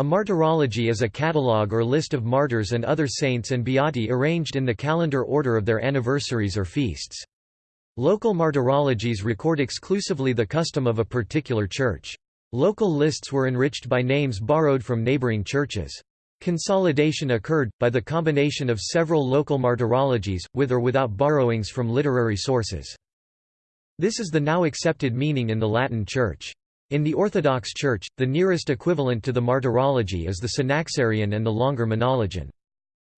A martyrology is a catalogue or list of martyrs and other saints and beati arranged in the calendar order of their anniversaries or feasts. Local martyrologies record exclusively the custom of a particular church. Local lists were enriched by names borrowed from neighboring churches. Consolidation occurred, by the combination of several local martyrologies, with or without borrowings from literary sources. This is the now accepted meaning in the Latin Church. In the Orthodox Church, the nearest equivalent to the martyrology is the Synaxarion and the longer Menologion.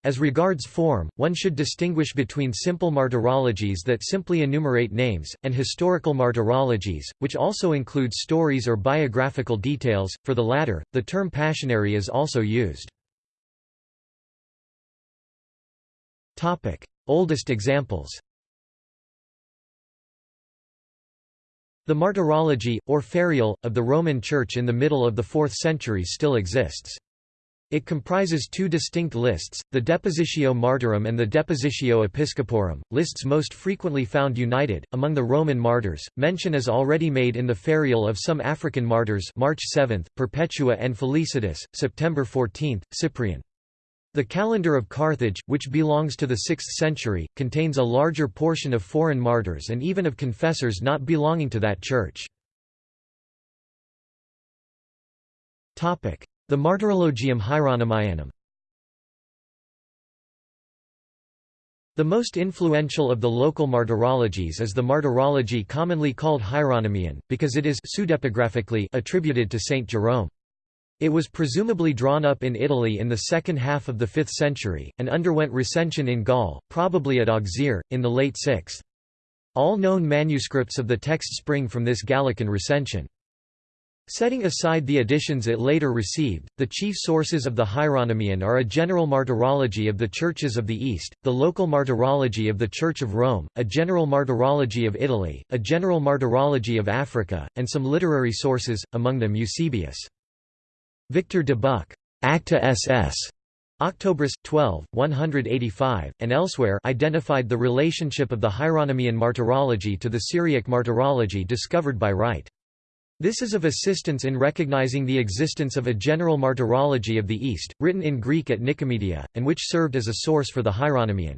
As regards form, one should distinguish between simple martyrologies that simply enumerate names, and historical martyrologies, which also include stories or biographical details. For the latter, the term passionary is also used. Oldest examples The Martyrology, or Ferial, of the Roman Church in the middle of the 4th century still exists. It comprises two distinct lists, the Depositio Martyrum and the Depositio Episcoporum, lists most frequently found united. Among the Roman martyrs, mention is already made in the Ferial of some African martyrs March 7, Perpetua and Felicitas, September 14, Cyprian. The calendar of Carthage, which belongs to the 6th century, contains a larger portion of foreign martyrs and even of confessors not belonging to that church. The Martyrologium Hieronymianum The most influential of the local martyrologies is the martyrology commonly called Hieronymian, because it is attributed to Saint Jerome. It was presumably drawn up in Italy in the second half of the 5th century, and underwent recension in Gaul, probably at Auxerre, in the late 6th. All known manuscripts of the text spring from this Gallican recension. Setting aside the additions it later received, the chief sources of the Hieronymion are a general martyrology of the churches of the East, the local martyrology of the Church of Rome, a general martyrology of Italy, a general martyrology of Africa, and some literary sources, among them Eusebius. Victor de Buck, Acta SS. Octobris 12, 185, and elsewhere identified the relationship of the Hieronymian martyrology to the Syriac martyrology discovered by Wright. This is of assistance in recognizing the existence of a general martyrology of the East, written in Greek at Nicomedia, and which served as a source for the Hieronymian.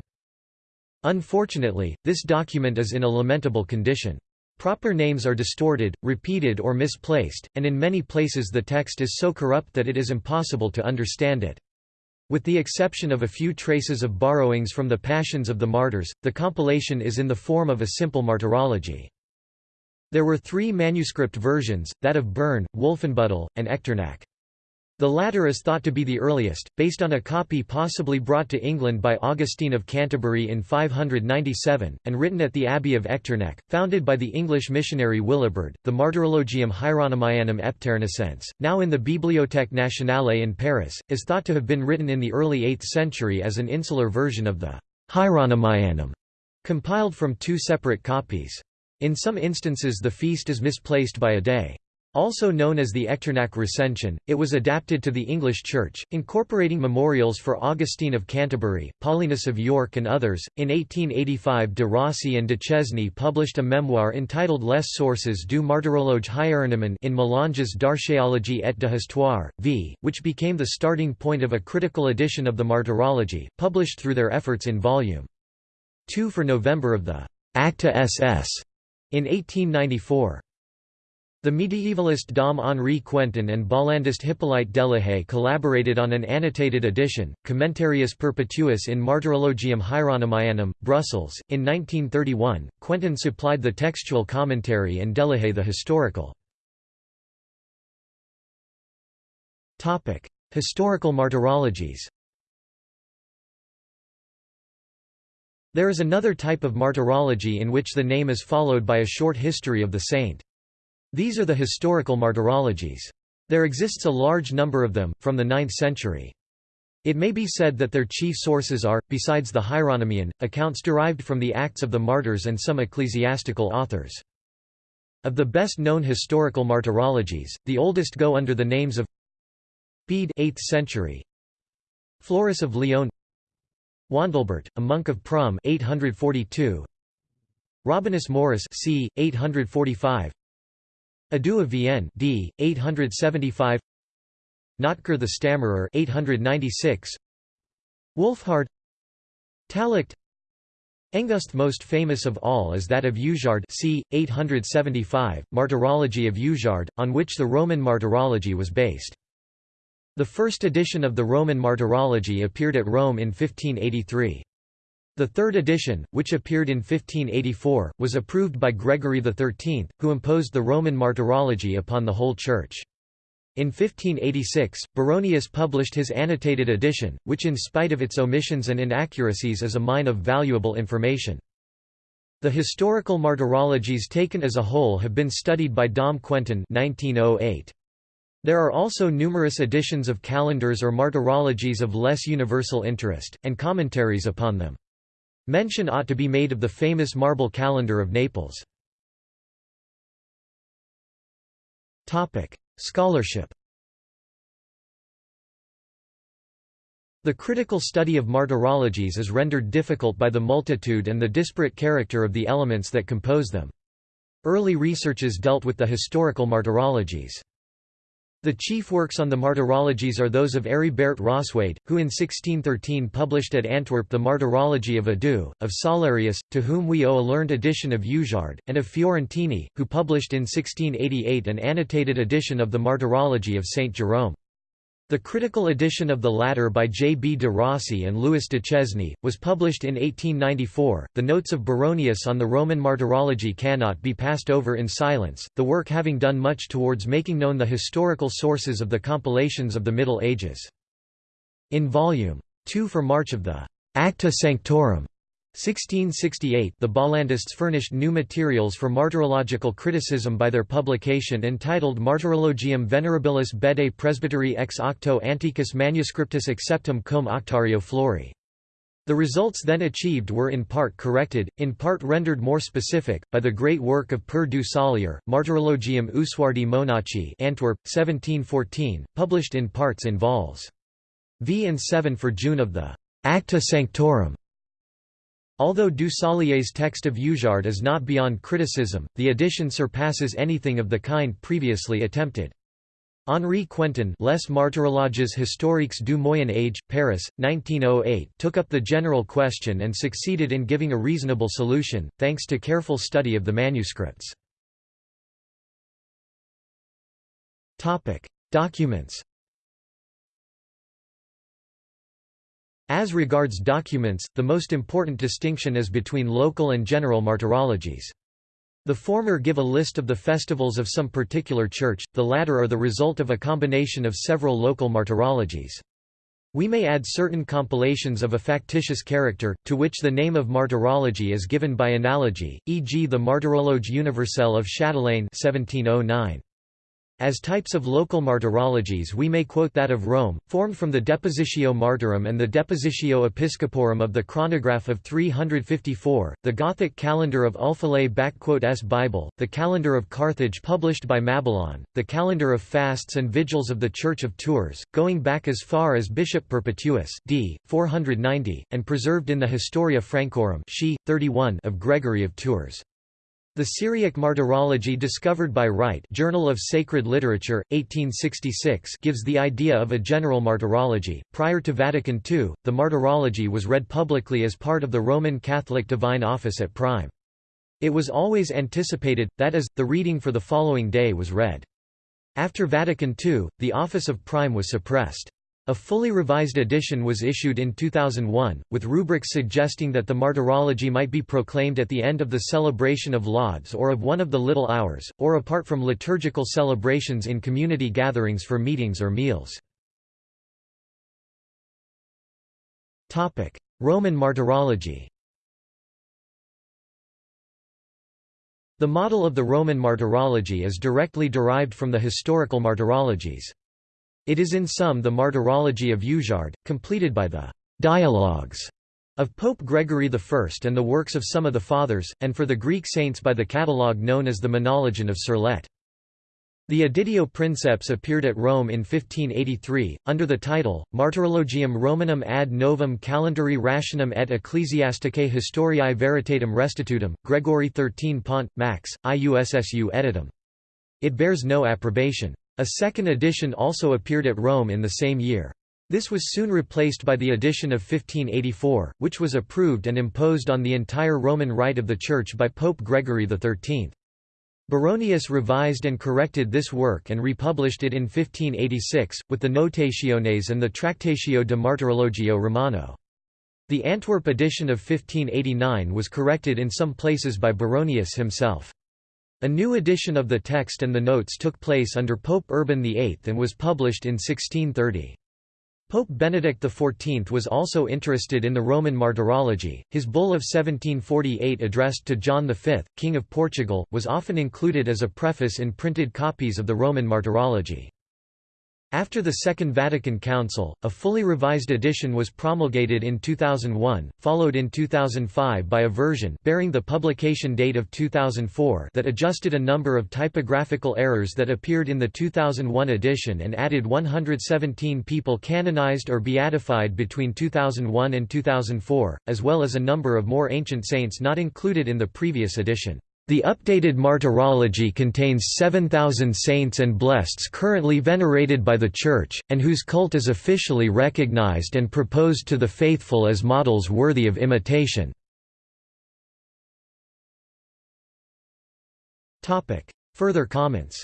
Unfortunately, this document is in a lamentable condition. Proper names are distorted, repeated or misplaced, and in many places the text is so corrupt that it is impossible to understand it. With the exception of a few traces of borrowings from the Passions of the Martyrs, the compilation is in the form of a simple martyrology. There were three manuscript versions, that of Bern, Wolfenbüttel, and Echternach. The latter is thought to be the earliest, based on a copy possibly brought to England by Augustine of Canterbury in 597, and written at the Abbey of Echternach, founded by the English missionary Willibrord. The Martyrologium Hieronymianum Epternicense, now in the Bibliothèque Nationale in Paris, is thought to have been written in the early 8th century as an insular version of the Hieronymianum, compiled from two separate copies. In some instances the feast is misplaced by a day. Also known as the Echternach Recension, it was adapted to the English Church, incorporating memorials for Augustine of Canterbury, Paulinus of York and others. In 1885 de Rossi and Duchesne published a memoir entitled Les sources du martyrologe Hieronyme in Mélanges d'archéologie et de v., which became the starting point of a critical edition of the martyrology, published through their efforts in Volume 2 for November of the Acta SS in 1894. The medievalist Dom Henri Quentin and Bollandist Hippolyte Delahaye collaborated on an annotated edition, Commentarius Perpetuus in Martyrologium Hieronymianum, Brussels. In 1931, Quentin supplied the textual commentary and Delahaye the historical. Historical martyrologies There is another type of martyrology in which the name is followed by a short history of the saint. These are the historical martyrologies. There exists a large number of them, from the 9th century. It may be said that their chief sources are, besides the Hieronymion, accounts derived from the Acts of the Martyrs and some ecclesiastical authors. Of the best-known historical martyrologies, the oldest go under the names of Bede 8th century, Florus of Lyon, Wandelbert, a monk of Prum 842, Rabanus Maurus c. 845, Ado of Vienne d. 875 Notker the Stammerer 896 Wolfhard Talict Engust most famous of all is that of Usuard c. 875, Martyrology of Usuard, on which the Roman Martyrology was based. The first edition of the Roman Martyrology appeared at Rome in 1583. The third edition, which appeared in 1584, was approved by Gregory XIII, who imposed the Roman Martyrology upon the whole Church. In 1586, Baronius published his annotated edition, which in spite of its omissions and inaccuracies is a mine of valuable information. The historical martyrologies taken as a whole have been studied by Dom Quentin 1908. There are also numerous editions of calendars or martyrologies of less universal interest, and commentaries upon them. Mention ought to be made of the famous marble calendar of Naples. Topic: Scholarship The critical study of martyrologies is rendered difficult by the multitude and the disparate character of the elements that compose them. Early researches dealt with the historical martyrologies. The chief works on the martyrologies are those of Heribert Rosweyde, who in 1613 published at Antwerp the Martyrology of Ado, of Salarius, to whom we owe a learned edition of Usuard, and of Fiorentini, who published in 1688 an annotated edition of the Martyrology of Saint Jerome. The critical edition of the latter by J. B. de Rossi and Louis Duchesne, was published in 1894. The notes of Baronius on the Roman martyrology cannot be passed over in silence, the work having done much towards making known the historical sources of the compilations of the Middle Ages. In Volume 2 for March of the Acta Sanctorum 1668 the Bollandists furnished new materials for martyrological criticism by their publication entitled Martyrologium Venerabilis Bede Presbyteri ex octo antiquus manuscriptus acceptum cum auctario flori. The results then achieved were in part corrected, in part rendered more specific, by the great work of Per du Sollier, Martyrologium Usuardi Monachi Antwerp, 1714, published in parts in vols. V and 7 for June of the Acta Sanctorum Although du Sollier's text of Usuard is not beyond criticism, the edition surpasses anything of the kind previously attempted. Henri Quentin Les Martyrologes historiques du Moyen Âge, Paris, 1908 took up the general question and succeeded in giving a reasonable solution, thanks to careful study of the manuscripts. Documents As regards documents, the most important distinction is between local and general martyrologies. The former give a list of the festivals of some particular church, the latter are the result of a combination of several local martyrologies. We may add certain compilations of a factitious character, to which the name of martyrology is given by analogy, e.g. the Martyrologe universelle of Châtelain 1709. As types of local martyrologies we may quote that of Rome, formed from the Depositio Martyrum and the Depositio Episcoporum of the Chronograph of 354, the Gothic calendar of Ulfilae s Bible, the calendar of Carthage published by Mabillon, the calendar of fasts and vigils of the Church of Tours, going back as far as Bishop Perpetuus d. 490, and preserved in the Historia Francorum she, 31 of Gregory of Tours. The Syriac Martyrology discovered by Wright Journal of Sacred Literature, 1866 gives the idea of a general martyrology. Prior to Vatican II, the martyrology was read publicly as part of the Roman Catholic Divine Office at Prime. It was always anticipated, that is, the reading for the following day was read. After Vatican II, the office of Prime was suppressed. A fully revised edition was issued in 2001, with rubrics suggesting that the martyrology might be proclaimed at the end of the celebration of lauds or of one of the little hours, or apart from liturgical celebrations in community gatherings for meetings or meals. Roman martyrology The model of the Roman martyrology is directly derived from the historical martyrologies. It is in sum the Martyrology of Usuard, completed by the «dialogues» of Pope Gregory I and the works of some of the Fathers, and for the Greek saints by the catalogue known as the Menologion of Sirlet. The Editio Princeps appeared at Rome in 1583, under the title, Martyrologium Romanum ad novum calendari rationum et ecclesiasticae historiae veritatem restitutum, Gregory XIII Pont, Max, IUSSU editum. It bears no approbation. A second edition also appeared at Rome in the same year. This was soon replaced by the edition of 1584, which was approved and imposed on the entire Roman Rite of the Church by Pope Gregory XIII. Baronius revised and corrected this work and republished it in 1586, with the Notationes and the Tractatio de Martyrologio Romano. The Antwerp edition of 1589 was corrected in some places by Baronius himself. A new edition of the text and the notes took place under Pope Urban VIII and was published in 1630. Pope Benedict XIV was also interested in the Roman martyrology. His bull of 1748 addressed to John V, King of Portugal, was often included as a preface in printed copies of the Roman martyrology. After the Second Vatican Council, a fully revised edition was promulgated in 2001, followed in 2005 by a version bearing the publication date of 2004 that adjusted a number of typographical errors that appeared in the 2001 edition and added 117 people canonized or beatified between 2001 and 2004, as well as a number of more ancient saints not included in the previous edition. The updated Martyrology contains 7,000 saints and blesseds currently venerated by the Church, and whose cult is officially recognized and proposed to the faithful as models worthy of imitation. Further comments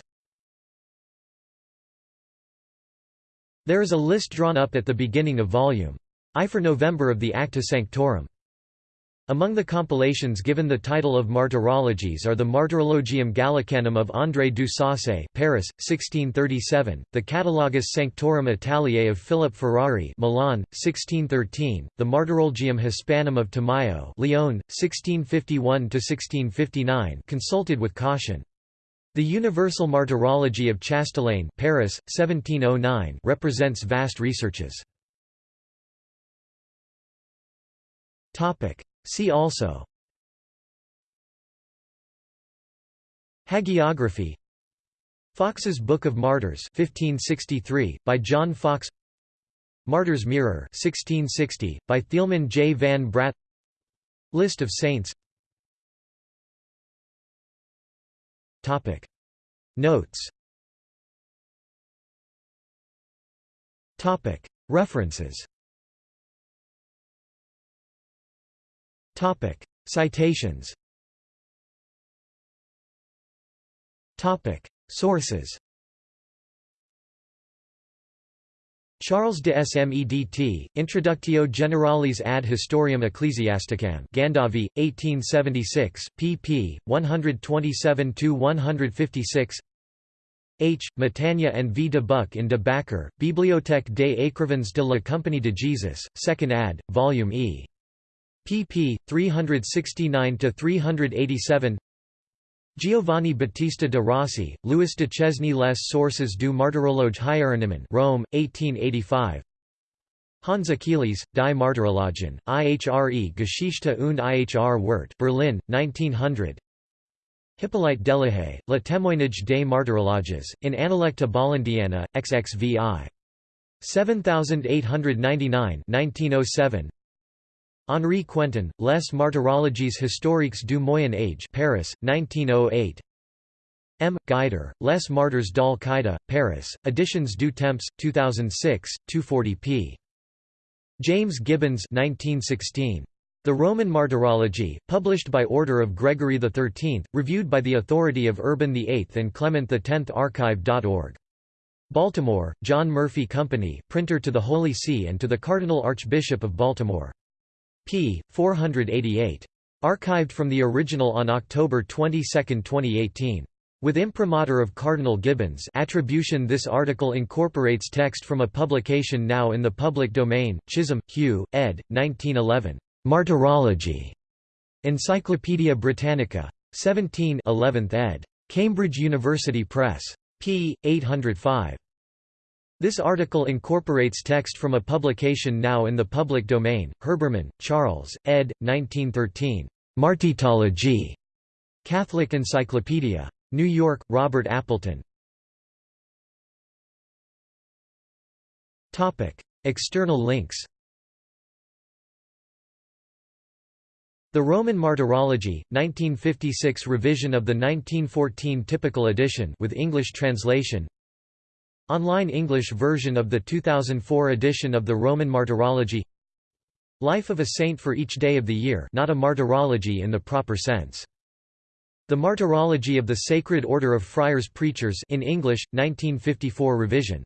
There is a list drawn up at the beginning of Volume I for November of the Acta Sanctorum. Among the compilations given the title of Martyrologies are the Martyrologium Gallicanum of André du Saussay Paris, 1637, the Catalogus Sanctorum Italiae of Philip Ferrari Milan, 1613, the Martyrologium Hispanum of Tamayo Lyon, 1651–1659 consulted with caution. The Universal Martyrology of Chastelain Paris, 1709 represents vast researches. See also Hagiography Fox's Book of Martyrs 1563, by John Foxe Martyr's Mirror 1660, by Thielman J. van Braght List of saints Topic. Notes Topic. References Topic. Citations Topic. Sources Charles de Smedt, Introductio Generalis ad Historiam Ecclesiasticam Gandavi, 1876, pp. 127–156 H. Matania and V. de Buck in de Backer, Bibliothèque des Écrivains de la Compagnie de Jesus, 2nd ad., Volume E pp. 369–387 Giovanni Battista de Rossi, Louis Duchesne Les Sources du Martyrologe Hieronymen Rome, 1885 Hans Achelis, Die Martyrologen, IHRE Geschichte und IHR Wirt Berlin, 1900 Hippolyte Delahaye, Le Témoignage des Martyrologes, in Analecta Bollandiana, XXVI. 7899 1907 Henri Quentin, Les Martyrologies historiques du Moyen Âge Paris, 1908 M. Guider, Les Martyrs d'Al-Qaeda, Paris, Editions du Temps, 2006, 240 p. James Gibbons 1916. The Roman Martyrology, published by order of Gregory XIII, reviewed by the authority of Urban VIII and Clement X Archive.org. Baltimore, John Murphy Company, printer to the Holy See and to the Cardinal Archbishop of Baltimore p. 488. Archived from the original on October 22, 2018. With imprimatur of Cardinal Gibbons attribution This article incorporates text from a publication now in the public domain, Chisholm, Hugh, ed. 1911. Martyrology. Encyclopædia Britannica. 17 11th ed. Cambridge University Press. p. 805. This article incorporates text from a publication now in the public domain, Herbermann, Charles, ed. 1913. Martyrology. Catholic Encyclopedia. New York, Robert Appleton. External links The Roman Martyrology, 1956 revision of the 1914 typical edition with English translation Online English version of the 2004 edition of the Roman Martyrology Life of a saint for each day of the year not a martyrology in the proper sense. The Martyrology of the Sacred Order of Friars Preachers in English, 1954 revision.